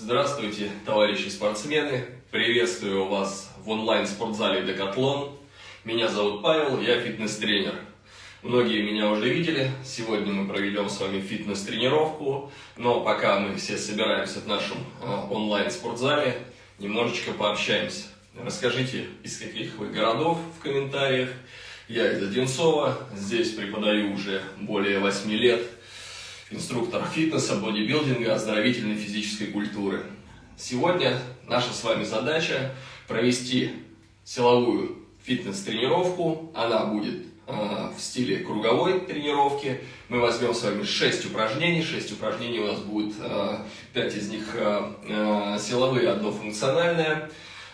Здравствуйте, товарищи спортсмены! Приветствую вас в онлайн-спортзале Декатлон. Меня зовут Павел, я фитнес-тренер. Многие меня уже видели, сегодня мы проведем с вами фитнес-тренировку, но пока мы все собираемся в нашем э, онлайн-спортзале, немножечко пообщаемся. Расскажите, из каких вы городов в комментариях. Я из Одинцова, здесь преподаю уже более 8 лет – инструктор фитнеса, бодибилдинга, оздоровительной физической культуры. Сегодня наша с вами задача провести силовую фитнес-тренировку. Она будет э, в стиле круговой тренировки. Мы возьмем с вами 6 упражнений. 6 упражнений у нас будет, э, 5 из них э, э, силовые, одно функциональное.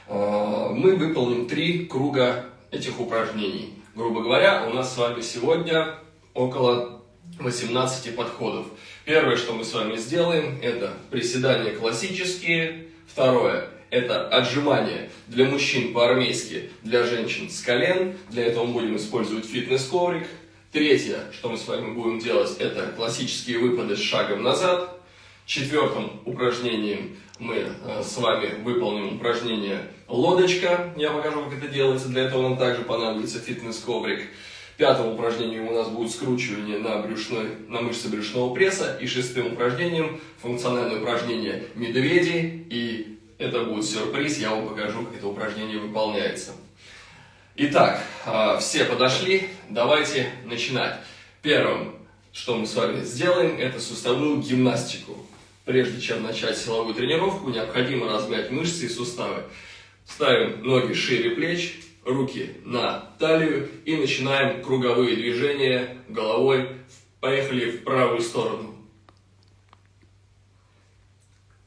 Э, мы выполним 3 круга этих упражнений. Грубо говоря, у нас с вами сегодня около 18 подходов. Первое, что мы с вами сделаем, это приседания классические. Второе, это отжимания для мужчин по-армейски, для женщин с колен. Для этого мы будем использовать фитнес-коврик. Третье, что мы с вами будем делать, это классические выпады с шагом назад. Четвертым упражнением мы э, с вами выполним упражнение лодочка. Я покажу, как это делается. Для этого нам также понадобится фитнес-коврик. Пятым упражнением у нас будет скручивание на, брюшной, на мышцы брюшного пресса. И шестым упражнением функциональное упражнение медведи. И это будет сюрприз, я вам покажу, как это упражнение выполняется. Итак, а, все подошли, давайте начинать. Первым, что мы с вами сделаем, это суставную гимнастику. Прежде чем начать силовую тренировку, необходимо размять мышцы и суставы. Ставим ноги шире плеч, руки на талию и начинаем круговые движения головой. Поехали в правую сторону.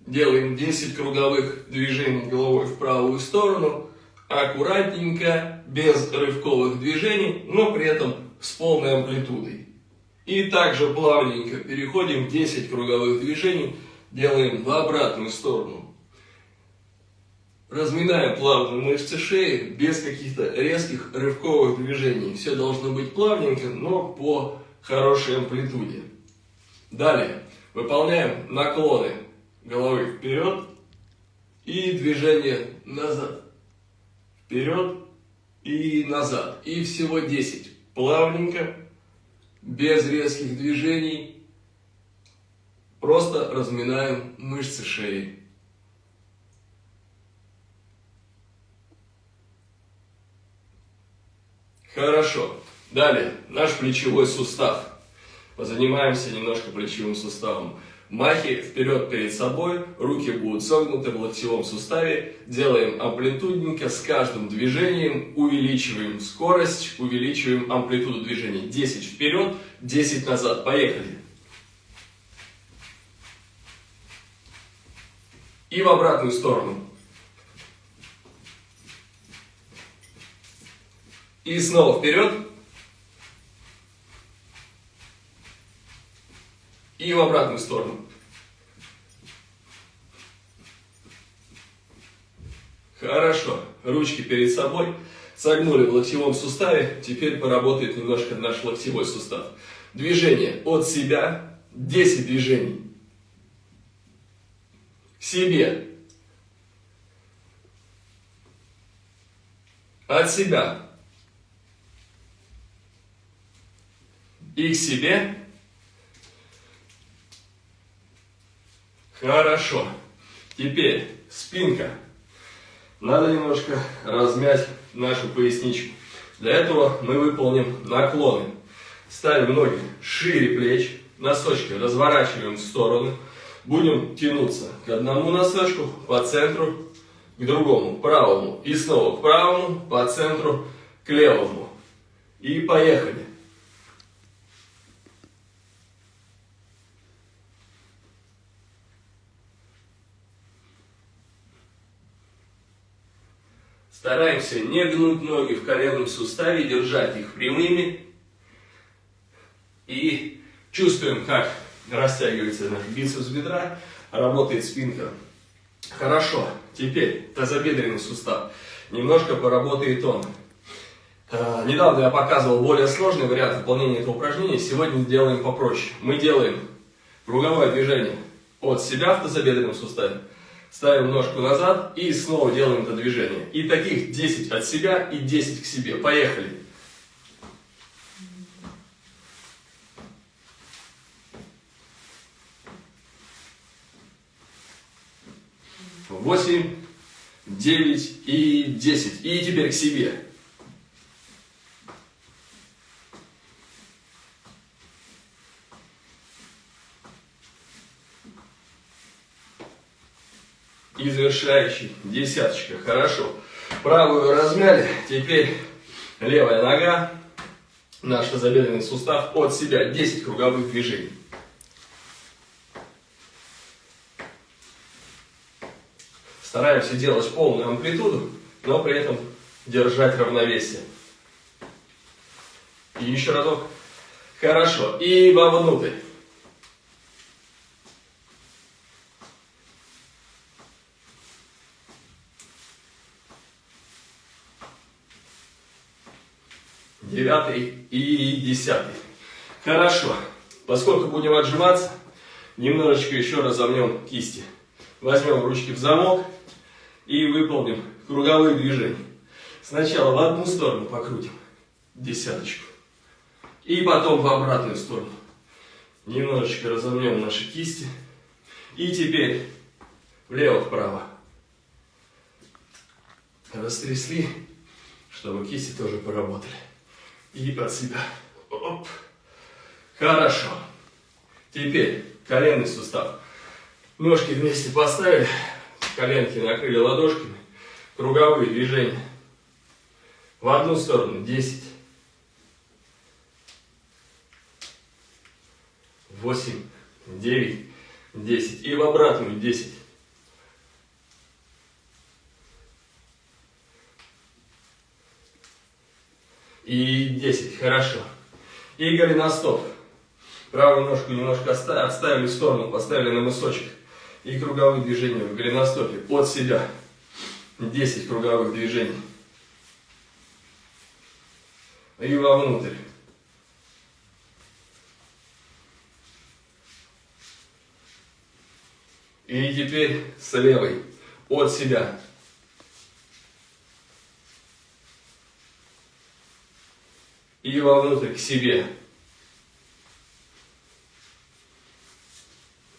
Делаем 10 круговых движений головой в правую сторону. Аккуратненько, без рывковых движений, но при этом с полной амплитудой. И также плавненько переходим 10 круговых движений, делаем в обратную сторону. Разминаем плавно мышцы шеи, без каких-то резких рывковых движений. Все должно быть плавненько, но по хорошей амплитуде. Далее выполняем наклоны головы вперед и движение назад. Вперед и назад. И всего 10. Плавненько, без резких движений. Просто разминаем мышцы шеи. Хорошо. Далее, наш плечевой сустав. Позанимаемся немножко плечевым суставом. Махи вперед перед собой, руки будут согнуты в локтевом суставе. Делаем амплитудненько, с каждым движением увеличиваем скорость, увеличиваем амплитуду движения. 10 вперед, 10 назад. Поехали. И в обратную сторону. И снова вперед. И в обратную сторону. Хорошо. Ручки перед собой. Согнули в локтевом суставе. Теперь поработает немножко наш локтевой сустав. Движение от себя. 10 движений. Себе. От себя. И к себе. Хорошо. Теперь спинка. Надо немножко размять нашу поясничку. Для этого мы выполним наклоны. Ставим ноги шире плеч, носочки разворачиваем в стороны. Будем тянуться к одному носочку по центру, к другому, правому. И снова к правому, по центру, к левому. И поехали. Стараемся не гнуть ноги в коленном суставе, держать их прямыми. И чувствуем, как растягивается наш бицепс бедра, работает спинка. Хорошо, теперь тазобедренный сустав. Немножко поработает он. А, недавно я показывал более сложный вариант выполнения этого упражнения. Сегодня сделаем попроще. Мы делаем круговое движение от себя в тазобедренном суставе. Ставим ножку назад и снова делаем это движение. И таких 10 от себя и 10 к себе. Поехали. Восемь, девять и десять. И теперь к себе. И завершающий десяточка. Хорошо. Правую размяли. Теперь левая нога, наш тазобедренный сустав от себя. 10 круговых движений. Стараемся делать полную амплитуду, но при этом держать равновесие. И еще разок. Хорошо. И вовнутрь. Девятый и десятый. Хорошо. Поскольку будем отжиматься, немножечко еще разомнем кисти. Возьмем ручки в замок и выполним круговые движения. Сначала в одну сторону покрутим десяточку. И потом в обратную сторону. Немножечко разомнем наши кисти. И теперь влево-вправо. Растрясли, чтобы кисти тоже поработали и от себя. Оп. Хорошо. Теперь коленный сустав. Ножки вместе поставили, коленки накрыли ладошками. Круговые движения. В одну сторону 10. 8, 9, 10. И в обратную 10. И 10. Хорошо. И голеностоп. Правую ножку немножко отставили в сторону, поставили на мысочек. И круговые движения в голеностопе от себя. 10 круговых движений. И вовнутрь. И теперь с левой от себя и вовнутрь к себе.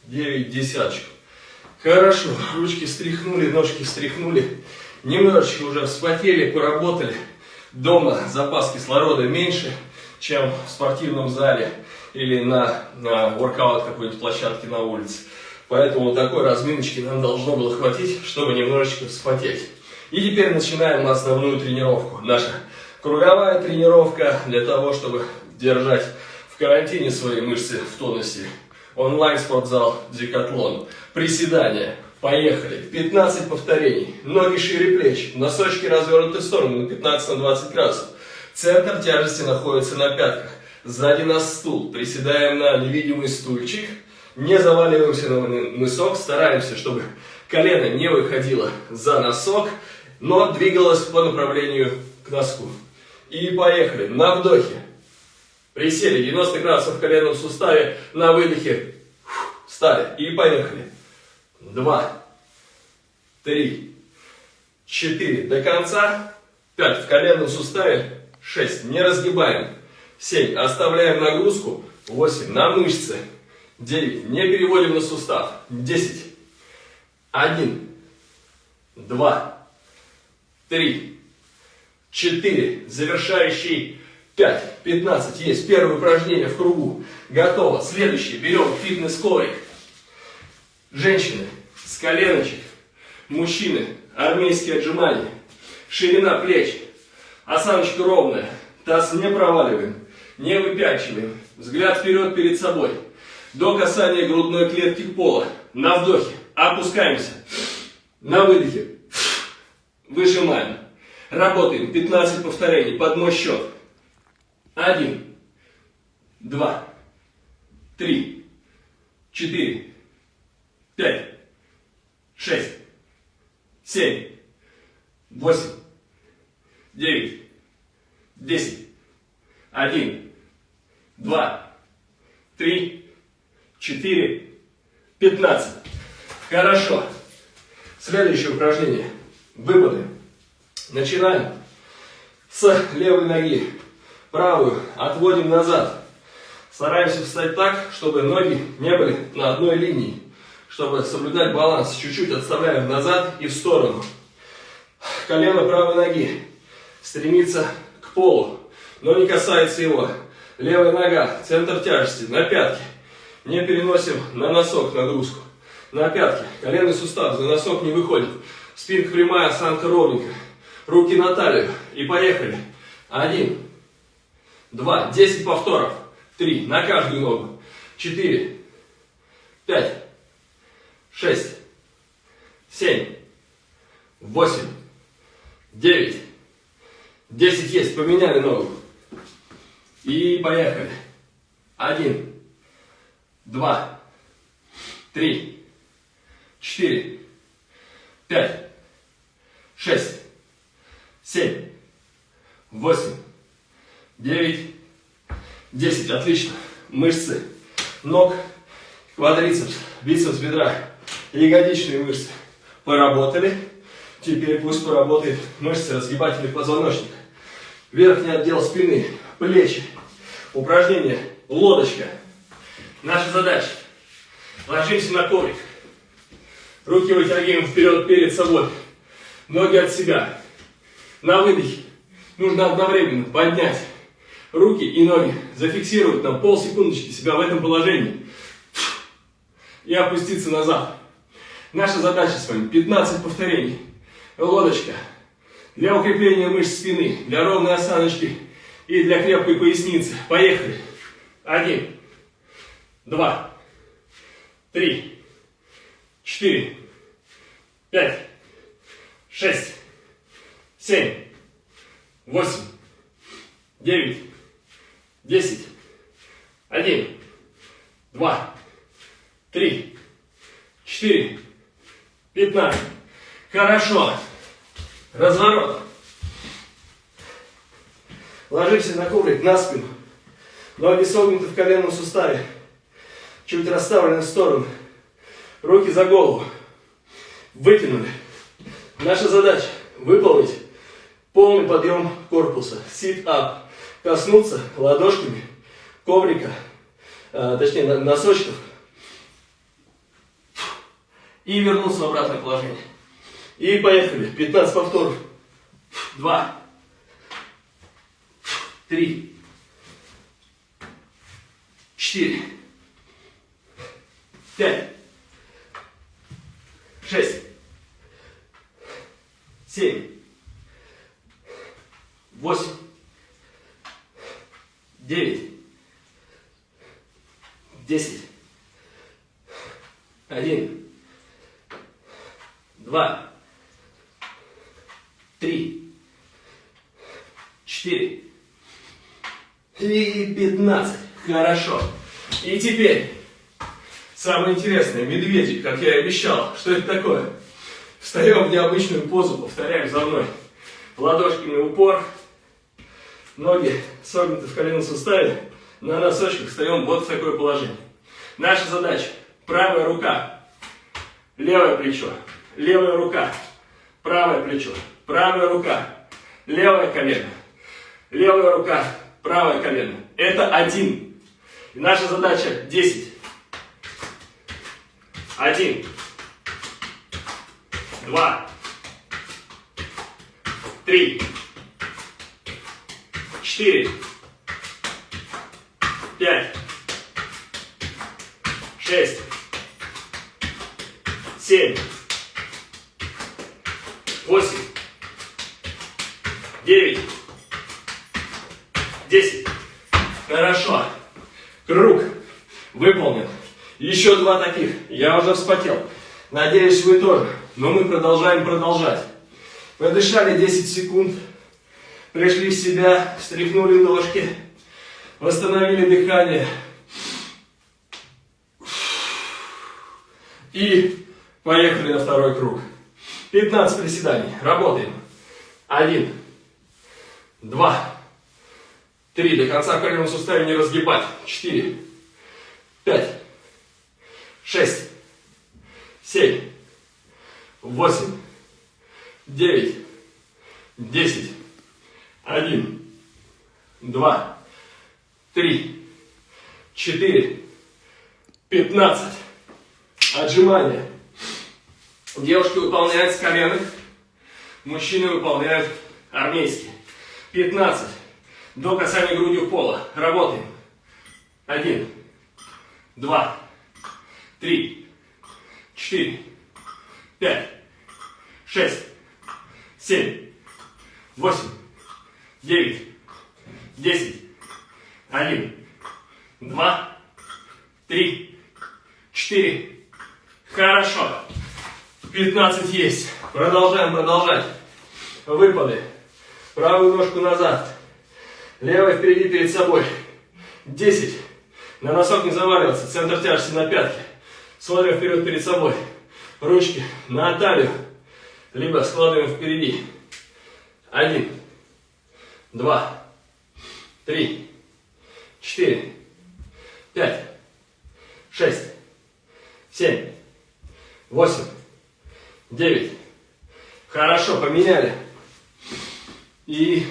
Девять десяточек. Хорошо, ручки стряхнули, ножки стряхнули. Немножечко уже вспотели, поработали. Дома запас кислорода меньше, чем в спортивном зале или на, на воркаут какой-нибудь площадке на улице. Поэтому такой разминочки нам должно было хватить, чтобы немножечко вспотеть. И теперь начинаем основную тренировку. Наша Круговая тренировка для того, чтобы держать в карантине свои мышцы в тонусе. Онлайн-спортзал Декатлон. Приседания. Поехали. 15 повторений. Ноги шире плеч. Носочки развернуты в сторону на 15-20 градусов. Центр тяжести находится на пятках. Сзади нас стул. Приседаем на невидимый стульчик. Не заваливаемся на мысок. Стараемся, чтобы колено не выходило за носок, но двигалось по направлению к носку. И поехали. На вдохе. Присели. 90 градусов в коленном суставе. На выдохе. Встали. И поехали. Два. Три. Четыре. До конца. Пять. В коленном суставе. Шесть. Не разгибаем. Семь. Оставляем нагрузку. Восемь. На мышцы. Девять. Не переводим на сустав. Десять. Один. Два. Три. 4, завершающий 5, 15, есть первое упражнение в кругу, готово. Следующее, берем фитнес-коврик. Женщины с коленочек, мужчины, армейские отжимания, ширина плеч, осаночка ровная, таз не проваливаем, не выпячиваем, взгляд вперед перед собой, до касания грудной клетки пола, на вдохе, опускаемся, на выдохе, выжимаем. Работаем. 15 повторений. Под мой счет. Один, два, три, четыре, пять, шесть, семь, восемь, девять, десять, один, два, три, четыре, пятнадцать. Хорошо. Следующее упражнение. Выпады. Начинаем с левой ноги. Правую отводим назад. Стараемся встать так, чтобы ноги не были на одной линии. Чтобы соблюдать баланс, чуть-чуть отставляем назад и в сторону. Колено правой ноги стремится к полу, но не касается его. Левая нога, центр тяжести, на пятки. Не переносим на носок нагрузку. На пятки, коленный сустав, за носок не выходит. Спинка прямая, осанка ровненькая. Руки на талию. И поехали. Один, два, десять повторов. Три, на каждую ногу. Четыре, пять, шесть, семь, восемь, девять, десять есть. Поменяли ногу. И поехали. Один, два, три, четыре, пять, шесть, семь, восемь, девять, десять. Отлично. Мышцы ног, квадрицепс, бицепс бедра, ягодичные мышцы поработали. Теперь пусть поработает мышцы разгибательных позвоночника. Верхний отдел спины, плечи. Упражнение лодочка. Наша задача. Ложимся на коврик. Руки вытягиваем вперед перед собой. Ноги от себя. На выдохе нужно одновременно поднять руки и ноги. Зафиксировать на полсекундочки себя в этом положении. И опуститься назад. Наша задача с вами 15 повторений. Лодочка. Для укрепления мышц спины, для ровной осаночки и для крепкой поясницы. Поехали. Один, два, три, четыре, пять, шесть, семь, восемь, девять, десять, один, два, три, четыре, пятнадцать. Хорошо. Разворот. Ложимся на коврик на спину. Ноги согнуты в коленном суставе. Чуть расставлены в сторону. Руки за голову. Вытянули. Наша задача выполнить полный подъем корпуса. Sit-up. Коснуться ладошками коврика, э, точнее носочков. И вернуться в обратное положение. И поехали. 15 повторов. Два. Три. Четыре. Пять. Шесть. Семь. Восемь. Девять. Десять. Один. Два три, четыре и пятнадцать. Хорошо. И теперь самое интересное, медведик, как я и обещал. Что это такое? Встаем в необычную позу, повторяем за мной. Ладошками упор, ноги согнуты в коленном суставе, на носочках встаем вот в такое положение. Наша задача, правая рука, левое плечо, левая рука, правое плечо, правая рука, левое колено, левая рука, правое колено. Это один. И наша задача 10. Один. Два. Три. Четыре. Пять. Шесть. Семь. Восемь девять, десять. Хорошо. Круг выполнен. Еще два таких. Я уже вспотел. Надеюсь, вы тоже. Но мы продолжаем продолжать. Подышали 10 секунд. Пришли в себя, встряхнули ножки. Восстановили дыхание. И поехали на второй круг. 15 приседаний. Работаем. Один два, три, до конца коленного сустава не разгибать, четыре, пять, шесть, семь, восемь, девять, десять, один, два, три, четыре, пятнадцать. Отжимания. Девушки выполняют с коленок, мужчины выполняют армейские. 15. До касания грудью пола. Работаем. Один, два, три, четыре, пять, шесть, семь, восемь, девять, десять, один, два, три, четыре. Хорошо. 15 есть. Продолжаем, продолжать. Выпады. Правую ножку назад. Левая впереди перед собой. 10. На носок не заваливаться. Центр тяжести на пятки. Смотрим вперед перед собой. Ручки на талию. Либо складываем впереди. Один. Два. Три. Четыре. Пять. Шесть. Семь. Восемь. Девять. Хорошо, поменяли. И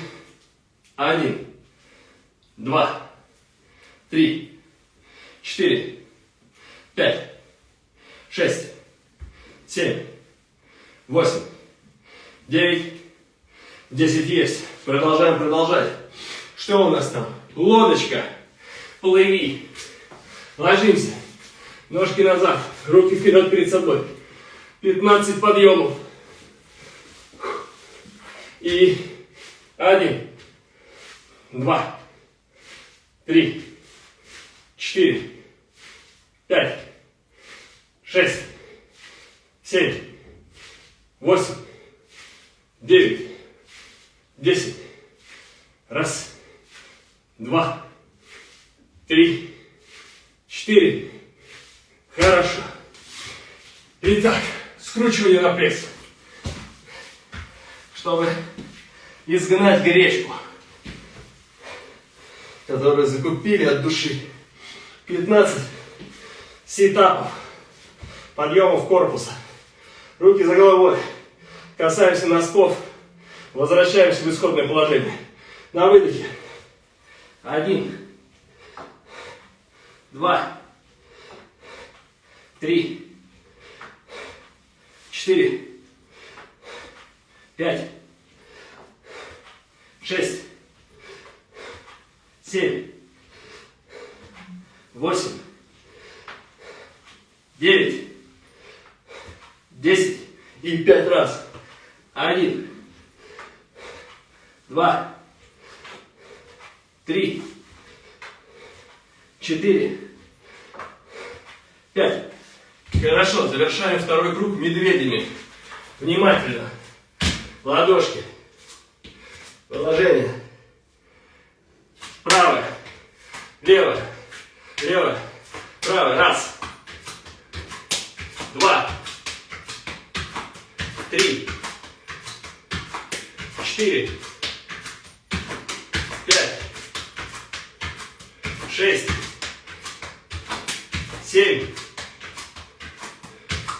один, два, три, четыре, пять, шесть, семь, восемь, девять, десять есть. Продолжаем продолжать. Что у нас там? Лодочка. Плыви. Ложимся. Ножки назад. Руки вперед перед собой. 15 подъемов. И один, два, три, четыре, пять, шесть, семь, восемь, девять, десять. Раз, два, три, четыре. Хорошо. Итак, скручивание на пресс. Чтобы изгнать гречку, которую закупили от души. 15 сетапов, подъемов корпуса. Руки за головой. Касаемся носков. Возвращаемся в исходное положение. На выдохе. Один. Два. Три. Четыре. Пять шесть, семь, восемь, девять, десять и пять раз. Один, два, три, четыре, пять. Хорошо, завершаем второй круг медведями. Внимательно. Ладошки. Положение. Правое. Левое. Левое. Правое. Раз. Два. Три. Четыре. Шесть. Семь.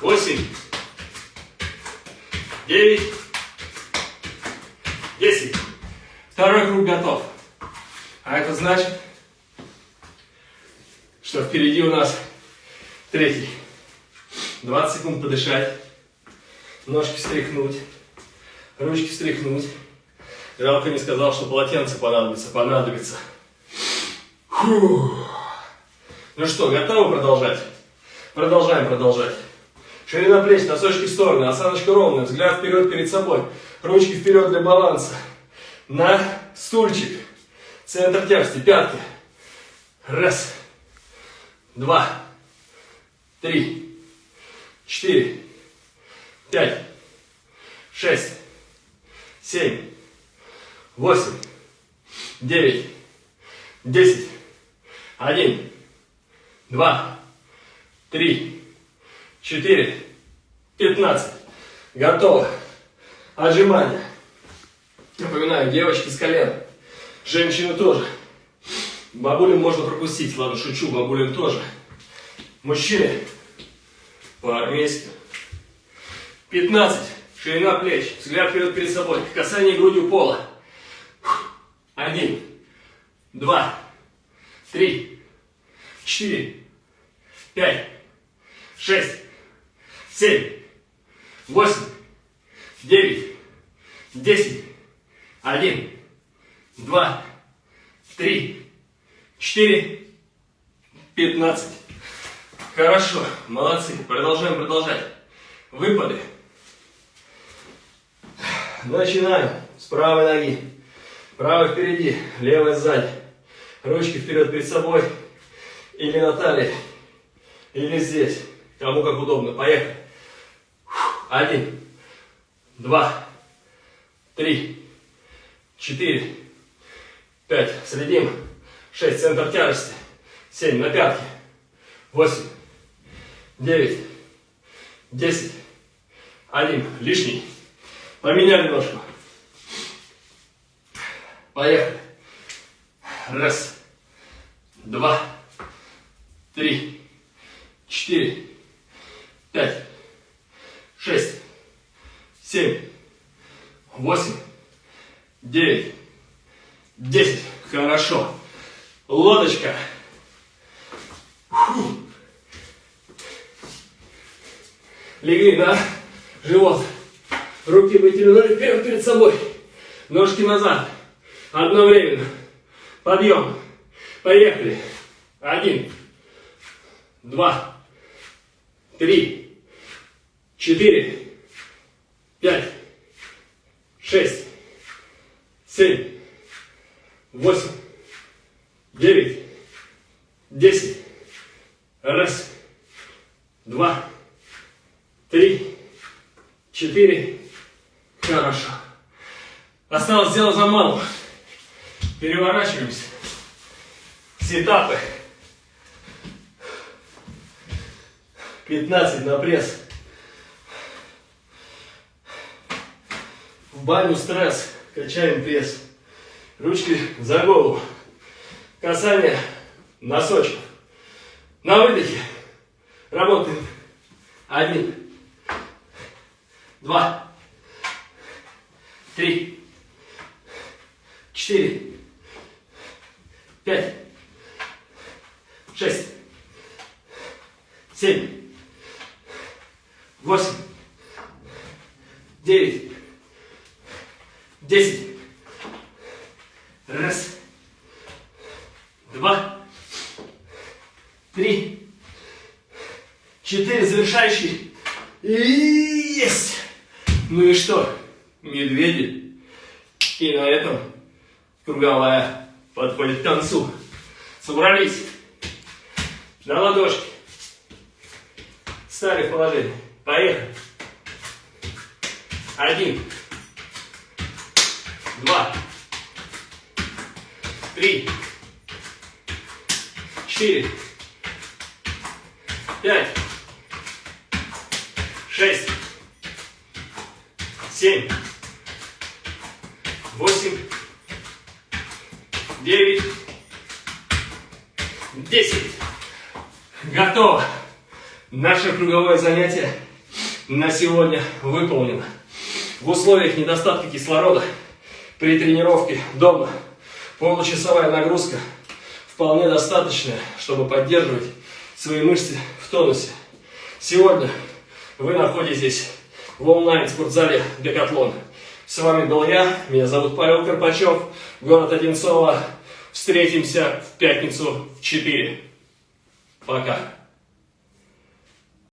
Восемь. Девять. Десять. Второй круг готов. А это значит, что впереди у нас третий. 20 секунд подышать, ножки встряхнуть, ручки встряхнуть. Жалко не сказал, что полотенце понадобится, понадобится. Фух. Ну что, готовы продолжать? Продолжаем продолжать. Ширина плеч, носочки в стороны, осаночка ровная, взгляд вперед перед собой, ручки вперед для баланса. На стульчик. Центр тяжести, пятки. Раз, два, три, четыре, пять, шесть, семь, восемь, девять, десять, один, два, три, четыре, пятнадцать. Готово. Отжимания. Напоминаю, девочки с колен. Женщины тоже. Бабулям можно пропустить. Ладно, шучу, бабулям тоже. Мужчины по-армейски. 15. Ширина плеч. Взгляд вперед перед собой. Касание грудью пола. Один. Два. Три. Четыре. Пять. Шесть. Семь. Восемь. Девять. Десять. Один. Два. Три. Четыре. Пятнадцать. Хорошо. Молодцы. Продолжаем продолжать. Выпады. Начинаем с правой ноги. Правая впереди, левая сзади. Ручки вперед перед собой. Или на талии. Или здесь. Кому как удобно. Поехали. Один. Два. Три. Четыре. Пять. Следим. Шесть. Центр тяжести. Семь. На пятки. Восемь. Девять. Десять. Один. Лишний. Поменяли ножку. Поехали. Раз. Два. Три. Четыре. Пять. Шесть. Семь. Восемь. Девять. Десять. Хорошо. Лодочка. Фу. Легли, да? Живот. Руки вытянули вперед перед собой. Ножки назад. Одновременно. Подъем. Поехали. Один. Два. Три. Четыре. Пять. Шесть. Семь. Восемь. Девять. Десять. Раз. Два. Три. Четыре. Хорошо. Осталось сделать за малым. Переворачиваемся. Сетапы. 15 на пресс. В баню стресс. Качаем пресс. Ручки за голову. Касание носочков. На выдохе. Работаем. Один. Два. Три. Четыре. Пять. Шесть. Семь. Восемь. Девять. Десять. Раз. Два. Три. Четыре. Завершающий. И есть. Ну и что? Медведи. И на этом круговая подходит к концу. Собрались. На ладошки. Стали в положение. Поехали. Один. Два. Три. Четыре. Пять. Шесть. Семь. Восемь. Девять. Десять. Готово. Наше круговое занятие на сегодня выполнено. В условиях недостатка кислорода при тренировке дома получасовая нагрузка вполне достаточная, чтобы поддерживать свои мышцы в тонусе. Сегодня вы находитесь в онлайн-спортзале Декатлон. С вами был я, меня зовут Павел Карпачев, город Одинцово. Встретимся в пятницу в 4. Пока.